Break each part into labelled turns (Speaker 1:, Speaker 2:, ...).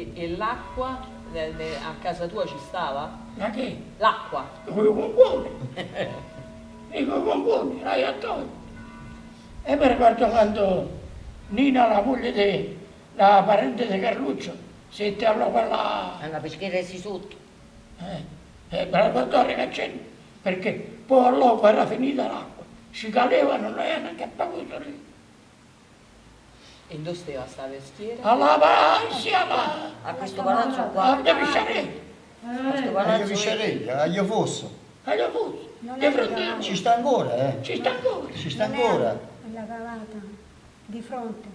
Speaker 1: E, e l'acqua a casa tua ci stava?
Speaker 2: Ma che?
Speaker 1: L'acqua?
Speaker 2: Con i pomponi. E con i pomponi, là attorno. E mi ricordo quando Nina, la moglie di, la parente di Carluccio, si interrò quella...
Speaker 3: Alla peschiera si sotto.
Speaker 2: Eh, eh, per la dottore che c'è, perché poi all'uopo era finita l'acqua, si caleva non era neanche appaguto lì.
Speaker 1: E dove stava sta vestiera?
Speaker 2: Alla alla...
Speaker 3: A questo palazzo
Speaker 2: a
Speaker 3: qua.
Speaker 2: De Pisciarelli,
Speaker 3: A questo
Speaker 4: Aglio
Speaker 3: palazzo
Speaker 4: Viscerella, Aglio Fosso.
Speaker 2: agli Afusi,
Speaker 5: Non
Speaker 2: di
Speaker 5: è
Speaker 2: fronte.
Speaker 4: Ci sta ancora, eh?
Speaker 2: ci sta ancora.
Speaker 4: Ci sta ancora.
Speaker 5: alla cavata, di fronte.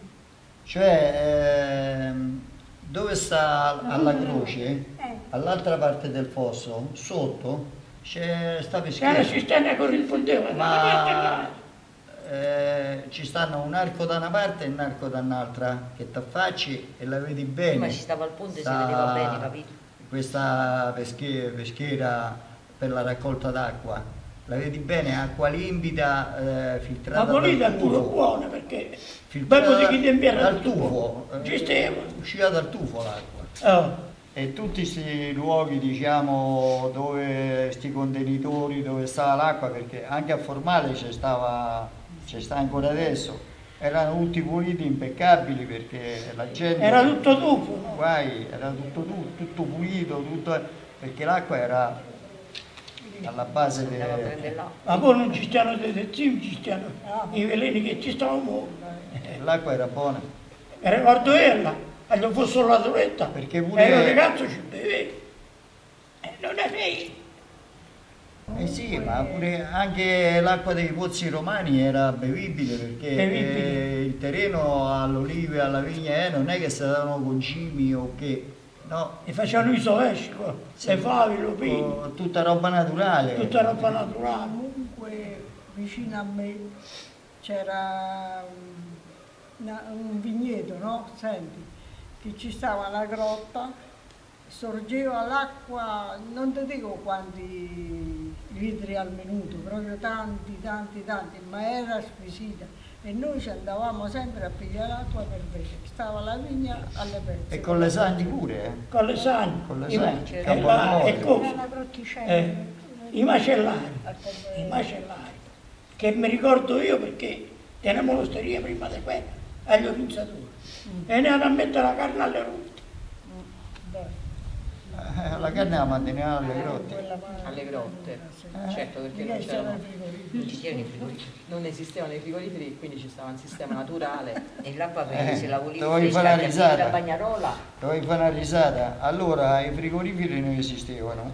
Speaker 4: Cioè, ehm, dove sta alla croce,
Speaker 5: Eh.
Speaker 4: all'altra parte del fosso, sotto, c'è sta peschiera.
Speaker 2: cisterna che corrispondeva da una parte all'altra.
Speaker 4: Ma eh, ci stanno un arco da una parte e un arco da un'altra, che ti affacci e la vedi bene.
Speaker 3: Ma ci stava al ponte, si
Speaker 4: Sta-
Speaker 3: vedeva bene, capito?
Speaker 4: Questa pesche- peschiera per la raccolta d'acqua, la vedi bene, acqua limpida, eh, filtrata
Speaker 2: pulita è
Speaker 4: dal
Speaker 2: pure
Speaker 4: tufo.
Speaker 2: buona perché
Speaker 4: Filtrata
Speaker 2: dopo di chi tempiera
Speaker 4: dal
Speaker 2: tufo,
Speaker 4: tufo, eh,
Speaker 2: ci stava.
Speaker 4: usciva dal tufo l'acqua.
Speaker 2: Oh,
Speaker 4: E tutti questi luoghi, diciamo, dove sti contenitori, dove stava l'acqua, perché anche a Formale c'è stava, c'è sta ancora adesso, erano tutti puliti, impeccabili, perché la gente...
Speaker 2: era tutto tufo.
Speaker 4: Guai, era tutto, tu- tutto pulito, tutto, perché l'acqua era alla base del...
Speaker 2: Ma poi non ci stanno detersivi, ci stanno i veleni che ci stavano.
Speaker 4: L'acqua era buona.
Speaker 2: Mi ricordo ella, quando fosse la torretta,
Speaker 4: Perché pure-
Speaker 2: e io ragazzo ci bevevo. E non è vero.
Speaker 4: Eh sì, ma pure anche l'acqua dei pozzi romani era bevibile perché
Speaker 2: Bevibile.
Speaker 4: eh, il terreno all'olive e alla vigna eh, non è che si davano concimi o che, no,
Speaker 2: E facevano i sovesci, le favi, lo pini,
Speaker 4: oh, tutta roba naturale.
Speaker 2: tutta roba naturale.
Speaker 6: Comunque vicino a me c'era un, un vigneto, no? Senti, che ci stava una grotta, sorgeva l'acqua, non ti dico quanti litri al minuto, proprio tanti, tanti, tanti, ma era squisita. E noi ci andavamo sempre a pigliare l'acqua per bere. Stava la vigna alle pezze.
Speaker 4: E con le sagni pure, eh.
Speaker 2: Con le sani,
Speaker 4: Con le
Speaker 2: i, ma-
Speaker 4: sani,
Speaker 2: e,
Speaker 4: Amore.
Speaker 2: e
Speaker 5: grotticella.
Speaker 2: Eh, i macellai, i macellai, che mi ricordo io perché tenevo l'osteria prima di quella, agli orizzatori, e ne hanno a mettere la carne alle rotte.
Speaker 4: Eh, La carne la manteneva alle grotte.
Speaker 1: Alle grotte.
Speaker 4: Eh.
Speaker 1: Certo, perché non,
Speaker 6: c'era
Speaker 1: c'erano-.
Speaker 3: Non ci c'erano i frigoriferi.
Speaker 1: non esistevano i frigoriferi, quindi ci stava un sistema naturale.
Speaker 3: E l'acqua
Speaker 4: Eh,
Speaker 3: se la volevi
Speaker 4: dovevi fare
Speaker 3: apri
Speaker 4: risata.
Speaker 3: la bagnarola,
Speaker 4: Dovevi fare una risata. Allora i frigoriferi non esistevano.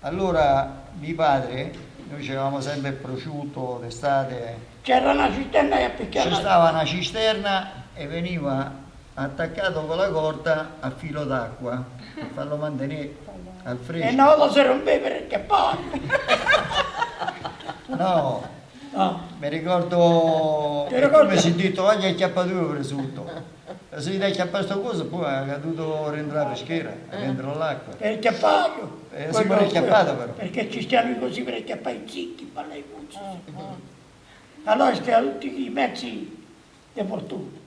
Speaker 4: Allora mio padre, noi avevamo sempre il prosciutto d'estate,
Speaker 2: C'era una cisterna che appicciava.
Speaker 4: Ci stava una cisterna e veniva attaccato con la corda a filo d'acqua per farlo mantenere al
Speaker 2: E
Speaker 4: fresco.
Speaker 2: una volta si rompeva perché poi.
Speaker 4: No,
Speaker 2: No,
Speaker 4: mi ricordo
Speaker 2: Ti
Speaker 4: è
Speaker 2: ricordi?
Speaker 4: come si è detto oggi è chiappato prosciutto. Se gli hai chiappato sta cosa poi è caduto dentro la peschera, dentro l'acqua.
Speaker 2: per il chiappato.
Speaker 4: Eh, si può chiappato però.
Speaker 2: Perché ci stiamo così per chiappare i zicchi, per le puzze. Allora stiamo tutti i mezzi di fortuna.